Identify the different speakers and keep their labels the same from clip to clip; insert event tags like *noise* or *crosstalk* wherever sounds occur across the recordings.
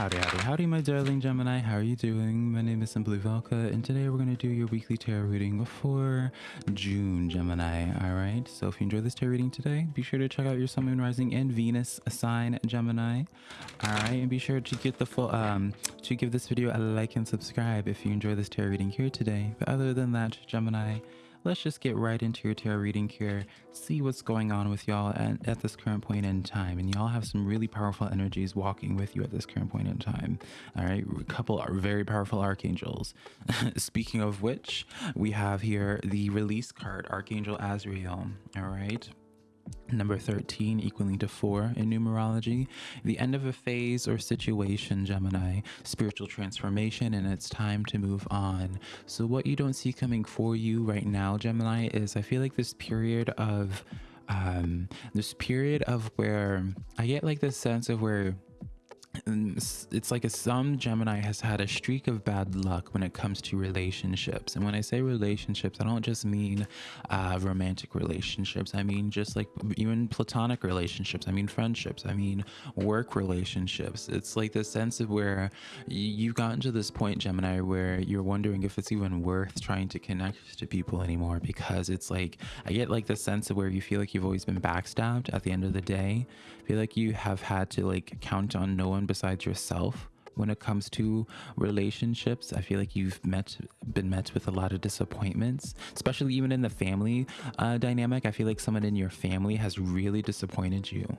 Speaker 1: Howdy, howdy, howdy, my darling Gemini. How are you doing? My name is Simply Velka, and today we're going to do your weekly tarot reading for June, Gemini. All right. So if you enjoy this tarot reading today, be sure to check out your Sun, Moon, Rising, and Venus sign, Gemini. All right, and be sure to get the full um to give this video a like and subscribe if you enjoy this tarot reading here today. But other than that, Gemini let's just get right into your tarot reading here see what's going on with y'all at, at this current point in time. And y'all have some really powerful energies walking with you at this current point in time. All right a couple are very powerful archangels. *laughs* Speaking of which we have here the release card archangel azrael. All right Number 13 equaling to 4 in numerology. The end of a phase or situation, Gemini. Spiritual transformation, and it's time to move on. So, what you don't see coming for you right now, Gemini, is I feel like this period of. Um, this period of where I get like this sense of where it's like a, some Gemini has had a streak of bad luck when it comes to relationships. And when I say relationships, I don't just mean uh, romantic relationships. I mean just like even platonic relationships. I mean friendships. I mean work relationships. It's like the sense of where you've gotten to this point, Gemini, where you're wondering if it's even worth trying to connect to people anymore because it's like I get like the sense of where you feel like you've always been backstabbed at the end of the day. I feel like you have had to like count on no one besides yourself when it comes to relationships. I feel like you've met been met with a lot of disappointments especially even in the family uh, dynamic. I feel like someone in your family has really disappointed you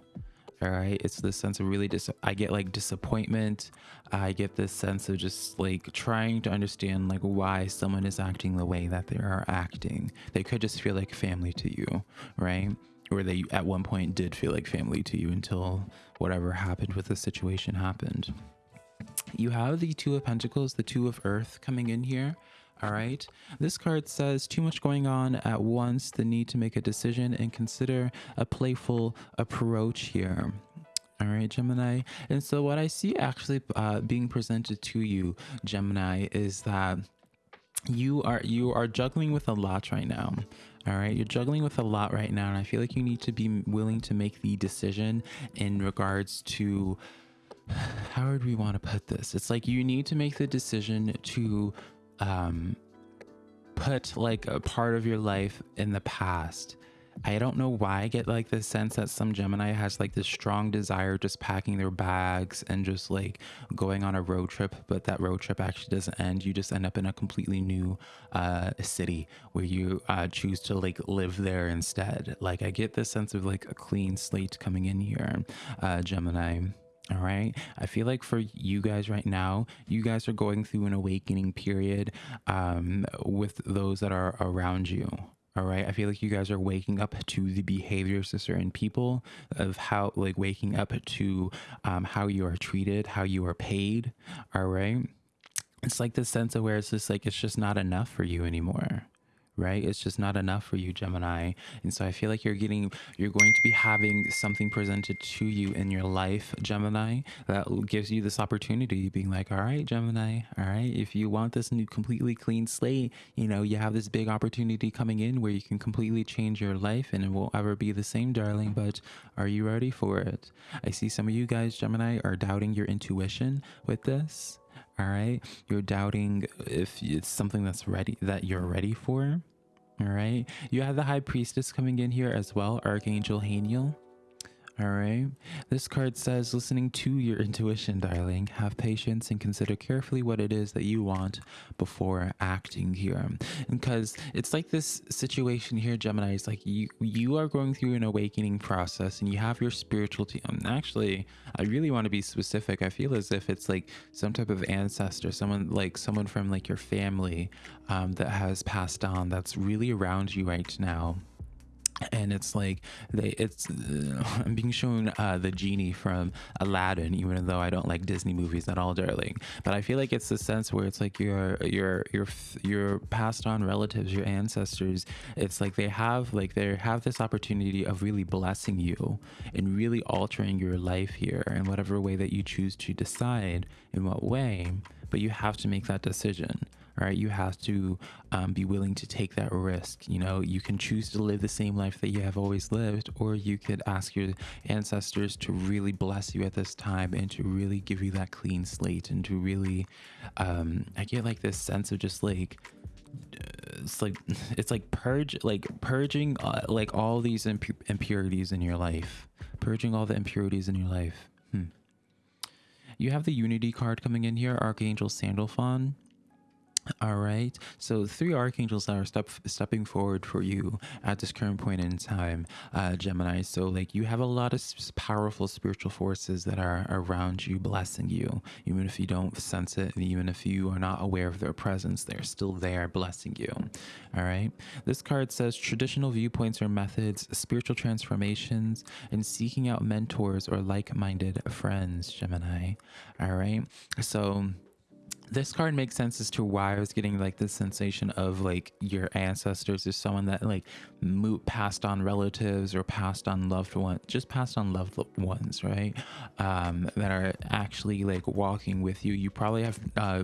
Speaker 1: all right? It's this sense of really dis i get like disappointment. I get this sense of just like trying to understand like why someone is acting the way that they are acting. They could just feel like family to you right or they at one point did feel like family to you until whatever happened with the situation happened. You have the Two of Pentacles, the Two of Earth coming in here. All right. This card says too much going on at once, the need to make a decision and consider a playful approach here. All right, Gemini. And so what I see actually uh, being presented to you, Gemini, is that you are you are juggling with a lot right now all right you're juggling with a lot right now and i feel like you need to be willing to make the decision in regards to *sighs* how would we want to put this? It's like you need to make the decision to um put like a part of your life in the past I don't know why I get like the sense that some Gemini has like this strong desire just packing their bags and just like going on a road trip, but that road trip actually doesn't end. You just end up in a completely new uh, city where you uh, choose to like live there instead. Like I get this sense of like a clean slate coming in here, uh, Gemini. All right. I feel like for you guys right now, you guys are going through an awakening period um, with those that are around you all right i feel like you guys are waking up to the behaviors of certain people of how like waking up to um, how you are treated how you are paid. All right? It's like this sense of where it's just like it's just not enough for you anymore right? It's just not enough for you, Gemini. And so I feel like you're getting, you're going to be having something presented to you in your life, Gemini, that gives you this opportunity being like, all right, Gemini, all right, if you want this new completely clean slate, you know, you have this big opportunity coming in where you can completely change your life and it won't ever be the same, darling. But are you ready for it? I see some of you guys, Gemini, are doubting your intuition with this all right you're doubting if it's something that's ready that you're ready for all right. You have the high priestess coming in here as well archangel haniel all right. This card says, listening to your intuition, darling. Have patience and consider carefully what it is that you want before acting here. Because it's like this situation here, Gemini, is like you you are going through an awakening process and you have your spiritual team. Actually, I really want to be specific. I feel as if it's like some type of ancestor, someone like someone from like your family um, that has passed on that's really around you right now and it's like they it's uh, *laughs* i'm being shown uh the genie from aladdin even though i don't like disney movies at all darling. But i feel like it's the sense where it's like your your your your passed on relatives your ancestors it's like they have like they have this opportunity of really blessing you and really altering your life here in whatever way that you choose to decide in what way. But you have to make that decision right? You have to um, be willing to take that risk you know? You can choose to live the same life that you have always lived or you could ask your ancestors to really bless you at this time and to really give you that clean slate and to really um, i get like this sense of just like it's like *laughs* it's like purge like purging uh, like all these impu- impurities in your life. Purging all the impurities in your life. Hmm. you have the unity card coming in here archangel sandalphon all right. So three archangels that are step, stepping forward for you at this current point in time, uh, Gemini. So like you have a lot of powerful spiritual forces that are around you, blessing you, even if you don't sense it, and even if you are not aware of their presence, they're still there blessing you. All right. This card says traditional viewpoints or methods, spiritual transformations, and seeking out mentors or like-minded friends, Gemini. All right. So this card makes sense as to why I was getting like this sensation of like your ancestors is someone that like passed on relatives or passed on loved ones, just passed on loved ones, right? Um, that are actually like walking with you. You probably have uh,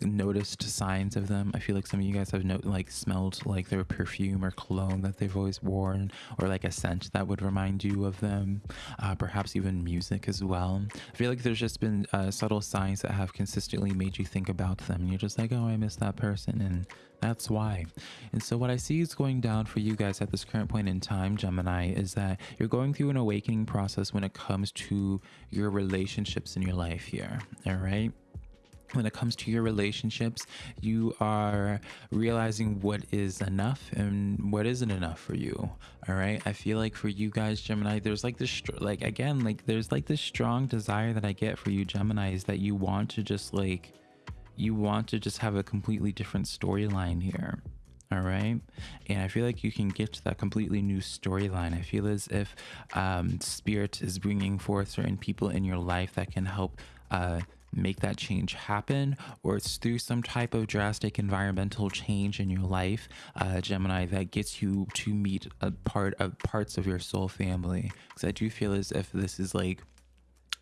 Speaker 1: noticed signs of them. I feel like some of you guys have no, like smelled like their perfume or cologne that they've always worn, or like a scent that would remind you of them. Uh, perhaps even music as well. I feel like there's just been uh, subtle signs that have consistently made you think think about them you're just like, oh, I miss that person. And that's why. And so, what I see is going down for you guys at this current point in time, Gemini, is that you're going through an awakening process when it comes to your relationships in your life here. All right when it comes to your relationships, you are realizing what is enough and what isn't enough for you. All right. I feel like for you guys, Gemini, there's like this, like, again, like, there's like this strong desire that I get for you, Gemini, is that you want to just like, you want to just have a completely different storyline here all right? And i feel like you can get to that completely new storyline. I feel as if um, spirit is bringing forth certain people in your life that can help uh, make that change happen or it's through some type of drastic environmental change in your life uh, gemini that gets you to meet a part of parts of your soul family. Because i do feel as if this is like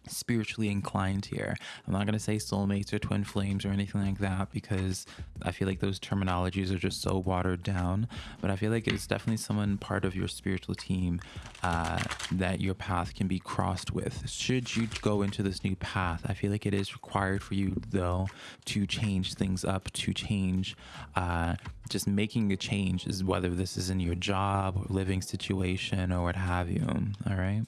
Speaker 1: spiritually inclined here. I'm not going to say soulmates or twin flames or anything like that because I feel like those terminologies are just so watered down. But I feel like it's definitely someone part of your spiritual team uh, that your path can be crossed with. Should you go into this new path, I feel like it is required for you, though, to change things up, to change. Uh, just making a change is whether this is in your job or living situation or what have you. All right.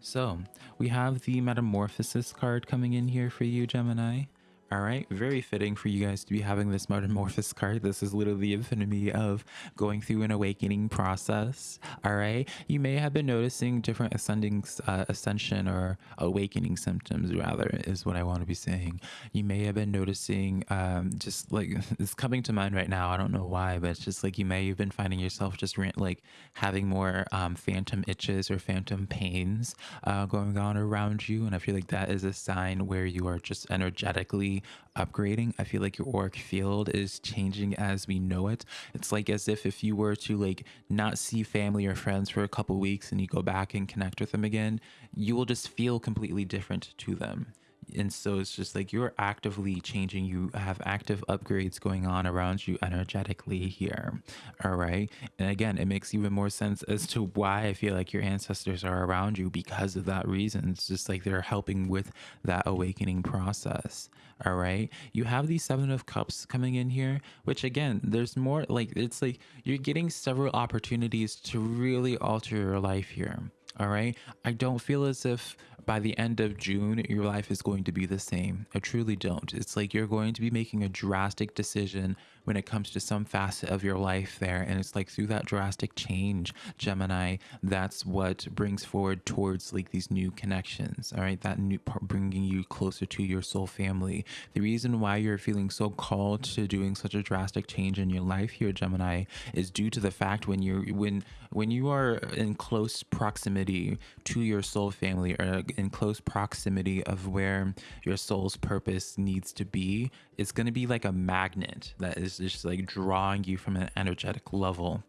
Speaker 1: So we have the Metamorphosis card coming in here for you, Gemini. All right, very fitting for you guys to be having this Metamorphosis card. This is literally the epitome of going through an awakening process. All right, you may have been noticing different ascending, uh, ascension or awakening symptoms, rather, is what I want to be saying. You may have been noticing, um, just like *laughs* it's coming to mind right now. I don't know why, but it's just like you may have been finding yourself just like having more um, phantom itches or phantom pains uh, going on around you, and I feel like that is a sign where you are just energetically upgrading. I feel like your auric field is changing as we know it. It's like as if if you were to like not see family or friends for a couple weeks and you go back and connect with them again, you will just feel completely different to them and so it's just like you're actively changing you have active upgrades going on around you energetically here all right? And again it makes even more sense as to why i feel like your ancestors are around you because of that reason. It's just like they're helping with that awakening process all right? You have these seven of cups coming in here which again there's more like it's like you're getting several opportunities to really alter your life here all right i don't feel as if by the end of June, your life is going to be the same. I truly don't. It's like you're going to be making a drastic decision when it comes to some facet of your life there. And it's like through that drastic change, Gemini, that's what brings forward towards like these new connections. All right. That new part bringing you closer to your soul family. The reason why you're feeling so called to doing such a drastic change in your life here, Gemini, is due to the fact when you're, when, when you are in close proximity to your soul family or in close proximity of where your soul's purpose needs to be, it's going to be like a magnet that is just like drawing you from an energetic level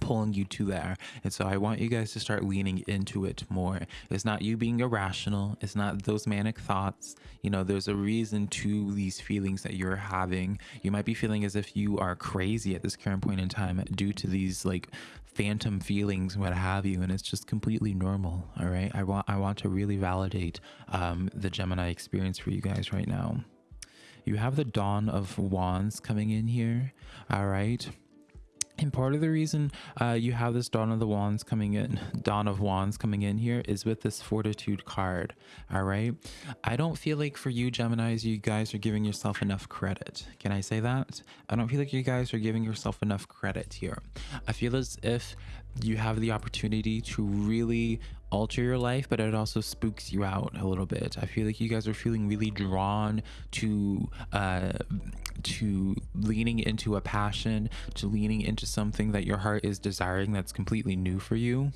Speaker 1: pulling you to there. And so I want you guys to start leaning into it more. It's not you being irrational, it's not those manic thoughts. You know, there's a reason to these feelings that you're having. You might be feeling as if you are crazy at this current point in time due to these like phantom feelings what have you and it's just completely normal all right i want i want to really validate um, the gemini experience for you guys right now you have the dawn of wands coming in here all right and part of the reason uh, you have this Dawn of the Wands coming in, *laughs* Dawn of Wands coming in here is with this Fortitude card. All right. I don't feel like for you, Geminis, you guys are giving yourself enough credit. Can I say that? I don't feel like you guys are giving yourself enough credit here. I feel as if you have the opportunity to really alter your life, but it also spooks you out a little bit. I feel like you guys are feeling really drawn to uh, to leaning into a passion, to leaning into something that your heart is desiring that's completely new for you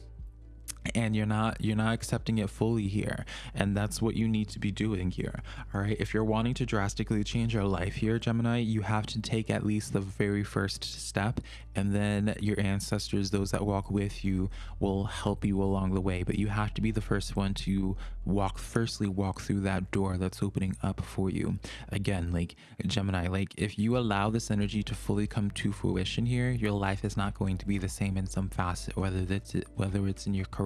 Speaker 1: and you're not you're not accepting it fully here and that's what you need to be doing here all right? If you're wanting to drastically change your life here gemini you have to take at least the very first step and then your ancestors those that walk with you will help you along the way but you have to be the first one to walk firstly walk through that door that's opening up for you. Again like gemini like if you allow this energy to fully come to fruition here your life is not going to be the same in some facet whether it's whether it's in your career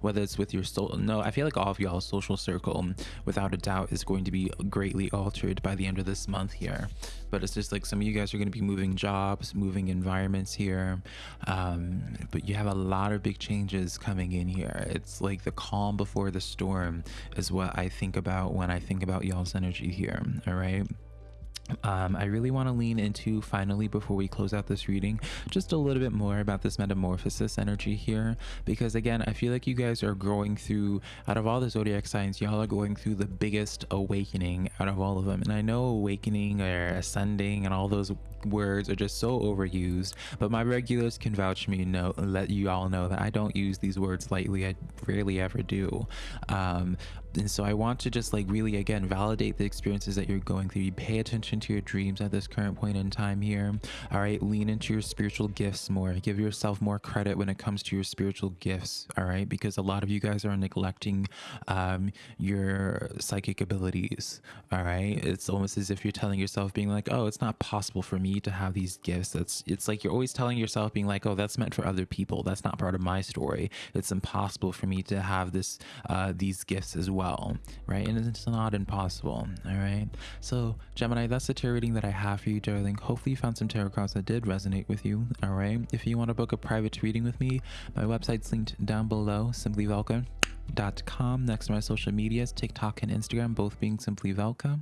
Speaker 1: whether it's with your soul no i feel like all of y'all's social circle without a doubt is going to be greatly altered by the end of this month here. But it's just like some of you guys are going to be moving jobs moving environments here. Um, but you have a lot of big changes coming in here. It's like the calm before the storm is what i think about when i think about y'all's energy here all right um, I really want to lean into finally before we close out this reading just a little bit more about this metamorphosis energy here. Because again I feel like you guys are growing through out of all the zodiac signs y'all are going through the biggest awakening out of all of them. And I know awakening or ascending and all those words are just so overused but my regulars can vouch me know let you all know that I don't use these words lightly. I rarely ever do. Um, and so I want to just like really again validate the experiences that you're going through. You pay attention to your dreams at this current point in time here. All right, lean into your spiritual gifts more. Give yourself more credit when it comes to your spiritual gifts. All right, because a lot of you guys are neglecting um, your psychic abilities. All right, it's almost as if you're telling yourself, being like, "Oh, it's not possible for me to have these gifts." That's it's like you're always telling yourself, being like, "Oh, that's meant for other people. That's not part of my story. It's impossible for me to have this uh, these gifts as well." Well, right? And it's not impossible, all right? So, Gemini, that's the tarot reading that I have for you, darling. Hopefully, you found some tarot cards that did resonate with you, all right? If you want to book a private reading with me, my website's linked down below, simplyvelka.com. Next to my social medias, TikTok and Instagram, both being Simply Velka,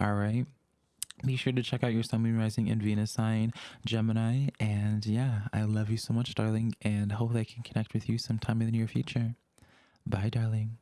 Speaker 1: all right? be sure to check out your sun moon rising and venus sign gemini and yeah i love you so much darling and hopefully i can connect with you sometime in the near future bye darling